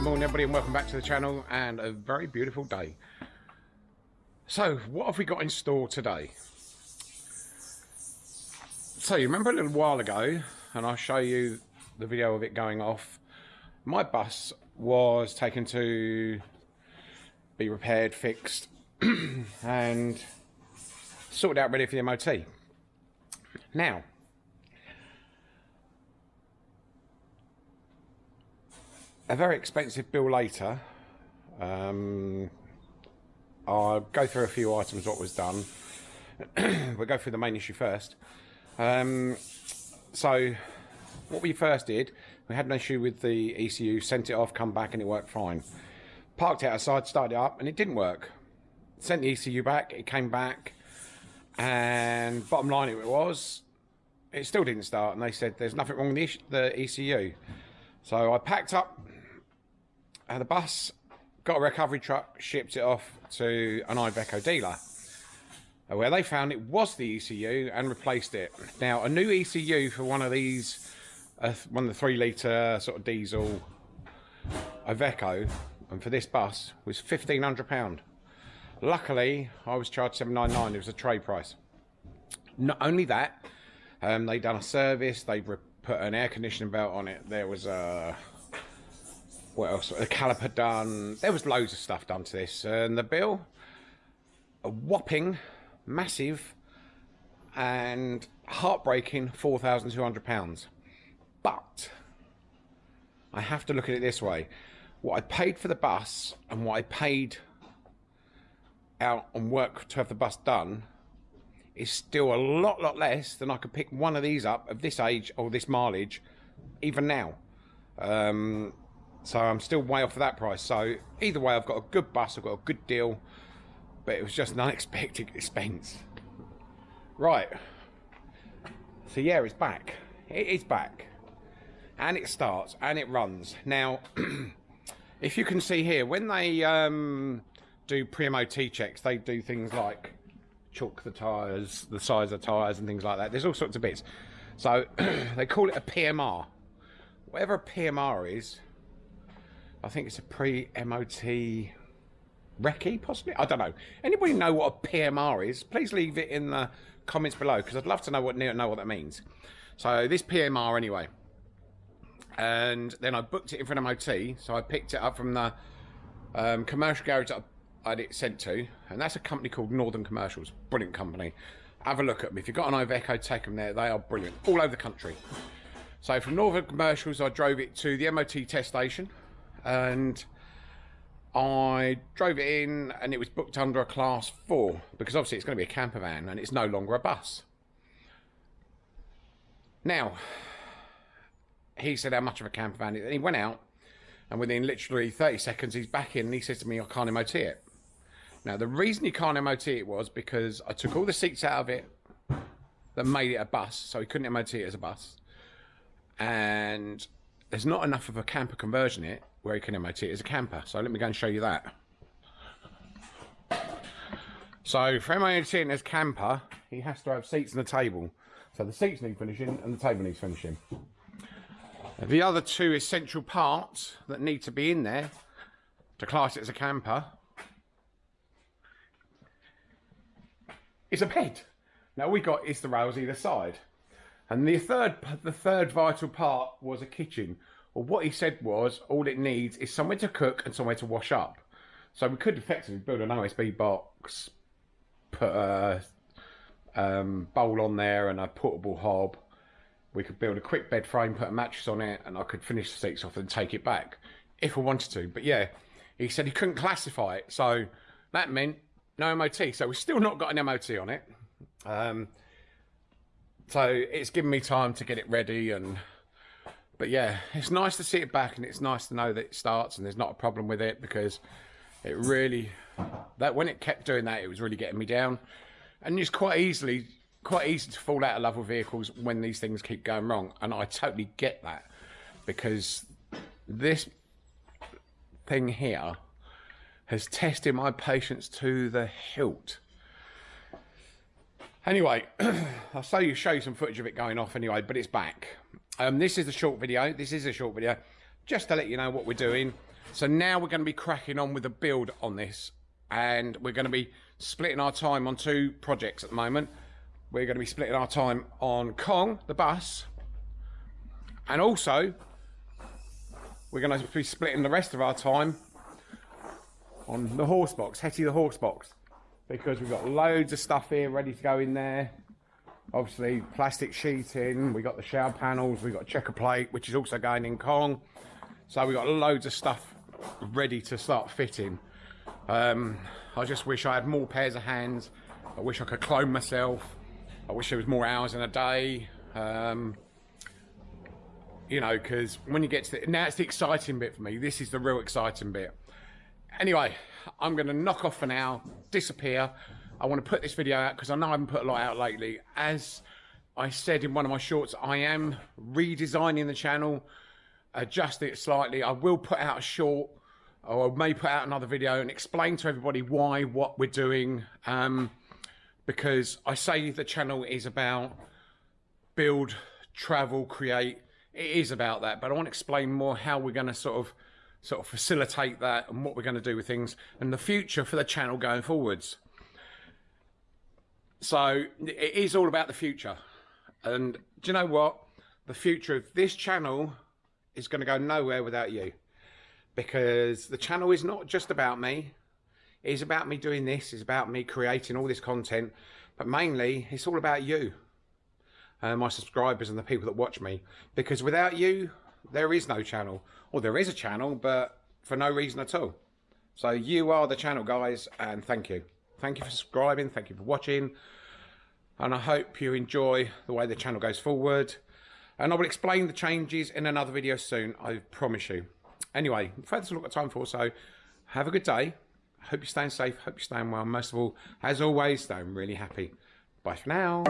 good morning everybody and welcome back to the channel and a very beautiful day. So, what have we got in store today? So, you remember a little while ago, and I'll show you the video of it going off, my bus was taken to be repaired, fixed, and sorted out ready for the MOT. Now, a very expensive bill later. Um, I'll go through a few items what was done. we'll go through the main issue first. Um, so, what we first did, we had an issue with the ECU, sent it off, come back, and it worked fine. Parked it outside, started it up, and it didn't work. Sent the ECU back, it came back, and bottom line it was, it still didn't start, and they said there's nothing wrong with the ECU. So I packed up the bus, got a recovery truck, shipped it off to an Iveco dealer uh, where they found it was the ECU and replaced it. Now, a new ECU for one of these, uh, one of the three litre sort of diesel Iveco, and for this bus was £1,500. Luckily, I was charged 799 it was a trade price. Not only that, um, they done a service, they put an air conditioning belt on it, there was a what else? The caliper done. There was loads of stuff done to this. And the bill, a whopping, massive, and heartbreaking £4,200. But I have to look at it this way. What I paid for the bus and what I paid out on work to have the bus done is still a lot, lot less than I could pick one of these up of this age or this mileage, even now. Um, so I'm still way off of that price. So either way, I've got a good bus, I've got a good deal, but it was just an unexpected expense. Right. So yeah, it's back. It is back. And it starts and it runs. Now, if you can see here, when they um, do pre-MOT checks, they do things like chalk the tyres, the size of tyres and things like that. There's all sorts of bits. So they call it a PMR. Whatever a PMR is, I think it's a pre-MOT recce, possibly. I don't know. Anybody know what a PMR is? Please leave it in the comments below because I'd love to know what know what that means. So this PMR anyway, and then I booked it in for an MOT. So I picked it up from the um, commercial garage that I had it sent to, and that's a company called Northern Commercials. Brilliant company. Have a look at them. If you've got an Iveco, take them there. They are brilliant all over the country. So from Northern Commercials, I drove it to the MOT test station and I drove it in and it was booked under a class four because obviously it's going to be a camper van and it's no longer a bus. Now, he said how much of a camper van it is. And he went out and within literally 30 seconds he's back in and he says to me, I can't MOT it. Now, the reason he can't MOT it was because I took all the seats out of it that made it a bus, so he couldn't MOT it as a bus. And there's not enough of a camper conversion it where you can MOT it as a camper. So let me go and show you that. So for MOTing as camper, he has to have seats and a table. So the seats need finishing and the table needs finishing. The other two essential parts that need to be in there to class it as a camper is a bed. Now we got is the rails either side. And the third, the third vital part was a kitchen. Well, what he said was all it needs is somewhere to cook and somewhere to wash up. So we could effectively build an OSB box, put a um, bowl on there and a portable hob. We could build a quick bed frame, put a mattress on it, and I could finish the seats off and take it back if I wanted to. But yeah, he said he couldn't classify it, so that meant no MOT. So we've still not got an MOT on it. Um, so it's given me time to get it ready and but yeah it's nice to see it back and it's nice to know that it starts and there's not a problem with it because it really that when it kept doing that it was really getting me down. And it's quite easily quite easy to fall out of love with vehicles when these things keep going wrong. And i totally get that because this thing here has tested my patience to the hilt Anyway, I'll show you, show you some footage of it going off anyway, but it's back. Um, this is a short video. This is a short video, just to let you know what we're doing. So now we're going to be cracking on with the build on this, and we're going to be splitting our time on two projects at the moment. We're going to be splitting our time on Kong, the bus, and also we're going to be splitting the rest of our time on the horse box, Hetty the horse box, because we've got loads of stuff here ready to go in there. Obviously, plastic sheeting, we got the shower panels, we got checker plate, which is also going in Kong. So we've got loads of stuff ready to start fitting. Um, I just wish I had more pairs of hands. I wish I could clone myself. I wish there was more hours in a day. Um, you know, because when you get to the, now it's the exciting bit for me. This is the real exciting bit. Anyway, I'm going to knock off for now, disappear. I want to put this video out because I know I haven't put a lot out lately. As I said in one of my shorts, I am redesigning the channel, adjust it slightly. I will put out a short or I may put out another video and explain to everybody why, what we're doing. Um, because I say the channel is about build, travel, create. It is about that, but I want to explain more how we're going to sort of sort of facilitate that and what we're going to do with things and the future for the channel going forwards. So it is all about the future. And do you know what? The future of this channel is going to go nowhere without you. Because the channel is not just about me. It's about me doing this. It's about me creating all this content. But mainly, it's all about you. Uh, my subscribers and the people that watch me. Because without you, there is no channel. Or there is a channel, but for no reason at all. So you are the channel, guys, and thank you. Thank you for subscribing. Thank you for watching. And I hope you enjoy the way the channel goes forward. And I will explain the changes in another video soon, I promise you. Anyway, that's all I've time for, so have a good day. Hope you're staying safe. Hope you're staying well. Most of all, as always, staying really happy. Bye for now.